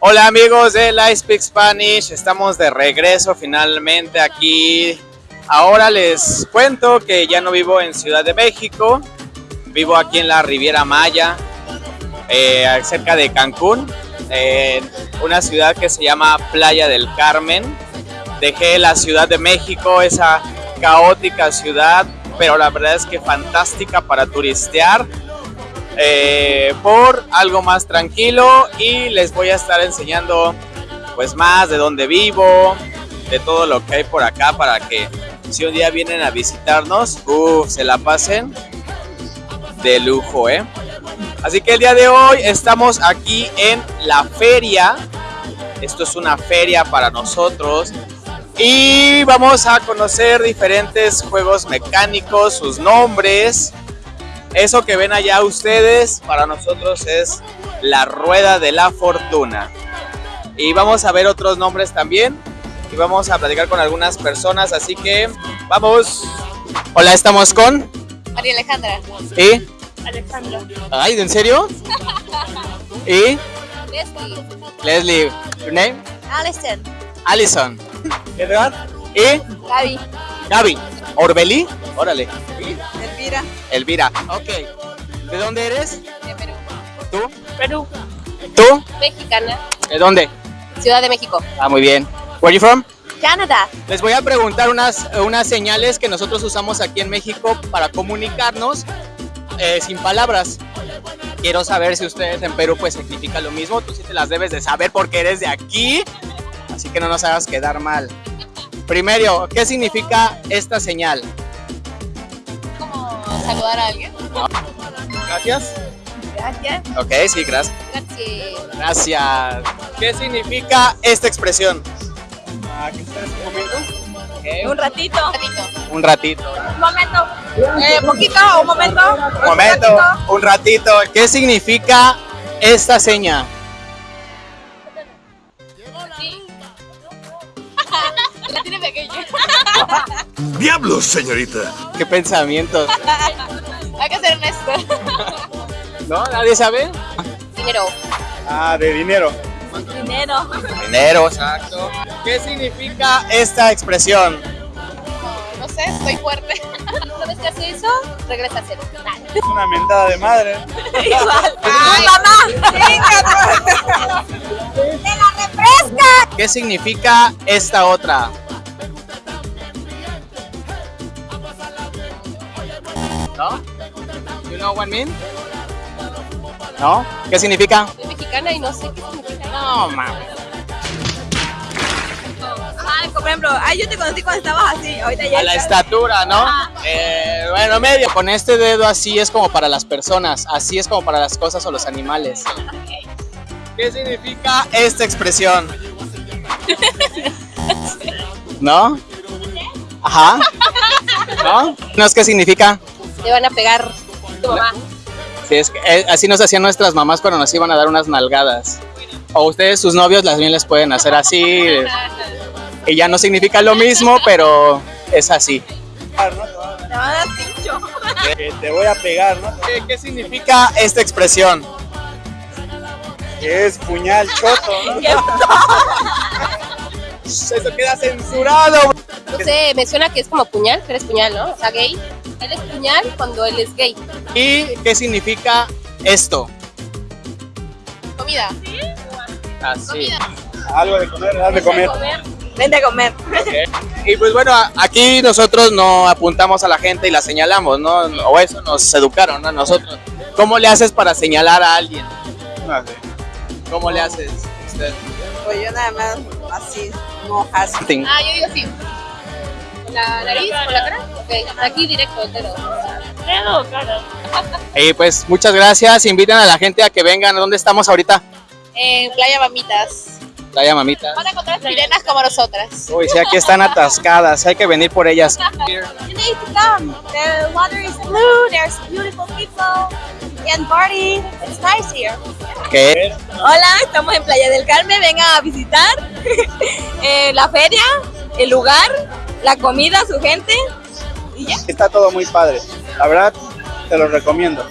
Hola amigos de I Speak Spanish, estamos de regreso finalmente aquí. Ahora les cuento que ya no vivo en Ciudad de México, vivo aquí en la Riviera Maya, eh, cerca de Cancún, en una ciudad que se llama Playa del Carmen. Dejé la Ciudad de México, esa caótica ciudad, pero la verdad es que fantástica para turistear eh, por algo más tranquilo y les voy a estar enseñando pues más de dónde vivo, de todo lo que hay por acá para que si un día vienen a visitarnos, se la pasen de lujo, ¿eh? Así que el día de hoy estamos aquí en la feria. Esto es una feria para nosotros. Y vamos a conocer diferentes juegos mecánicos, sus nombres, eso que ven allá ustedes, para nosotros es la rueda de la fortuna. Y vamos a ver otros nombres también. Y vamos a platicar con algunas personas, así que vamos. Hola, estamos con... María Alejandra. ¿Y? Alejandra. Ay, ¿en serio? ¿Y? Leslie. Leslie. ¿Your name? Alison. Allison. ¿Edward? ¿Y? Gaby. Gaby. ¿Orbelí? Órale. Elvira. Elvira. Ok. ¿De dónde eres? De Perú. ¿Tú? Perú. ¿Tú? Mexicana. ¿De dónde? Ciudad de México. Ah, muy bien. Where you from? Canadá. Les voy a preguntar unas, unas señales que nosotros usamos aquí en México para comunicarnos eh, sin palabras. Quiero saber si ustedes en Perú pues significa lo mismo. Tú sí te las debes de saber porque eres de aquí. Así que no nos hagas quedar mal. Primero, ¿qué significa esta señal? ¿Cómo saludar a alguien? Gracias. Gracias. Ok, sí, gracias. Gracias. Gracias. ¿Qué significa esta expresión? Un ratito. Un ratito. Un ratito. Un momento. Eh, poquito, un momento. Un momento, un ratito. ¿Qué significa esta seña? Sí. La tiene pequeña. ¡Diablos, señorita! ¿Qué pensamientos? Hay que ser honesto. ¿No? ¿Nadie sabe? Dinero. Ah, de dinero. Dinero. Dinero, exacto. ¿Qué significa esta expresión? No sé, estoy fuerte. ¿Sabes qué hace eso? Regresa a cero. Es una mentada de madre. Igual. ¡Ay, mamá! ¡Venga! ¡Te la refresca! ¿Qué significa esta otra? ¿No? You know what I mean? ¿No? ¿Qué significa? Soy mexicana y no sé qué significa. No, mames. Ay, por ejemplo, ay, yo te conocí cuando estabas así, ahorita ya A la estatura, ¿no? Eh, bueno, medio. Con este dedo así es como para las personas, así es como para las cosas o los animales. ¿Qué significa esta expresión? ¿No? Ajá. ¿No? ¿No es qué significa? Te van a pegar tu mamá. Sí, es que, eh, así nos hacían nuestras mamás cuando nos iban a dar unas nalgadas. O ustedes, sus novios, las bien les pueden hacer así. Y ya no significa lo mismo, pero es así. Te van a dar pincho. Que te voy a pegar, ¿no? ¿Qué, qué significa esta expresión? Que es puñal choto, ¿no? Eso queda censurado. No sé, me suena que es como puñal, pero es puñal, ¿no? O sea, gay. Él es puñal cuando él es gay. ¿Y qué significa esto? Comida. Así. Comida. Algo de comer, algo de comer. Vente a comer. Y pues bueno, a- aquí nosotros no apuntamos a la gente y la señalamos, ¿no? O eso nos educaron, ¿no? Nosotros. ¿Cómo le haces para señalar a alguien? ¿Cómo le haces usted? Pues yo nada más así, no así. Ah, yo digo sí. ¿Con la nariz? ¿Con la cara? Ok, aquí directo, entero. Dedo, cara. Y pues muchas gracias, invitan a la gente a que vengan. ¿Dónde estamos ahorita? En Playa Mamitas. Playa Mamita. Van a encontrar sirenas como nosotras. Uy, sí, aquí están atascadas, hay que venir por ellas. You need to come. The water is blue, there's beautiful people, and party. It's nice here. ¿Qué? Hola, estamos en Playa del Carmen, vengan a visitar eh, la feria, el lugar, la comida, su gente y ya. Está todo muy padre. La verdad, te lo recomiendo.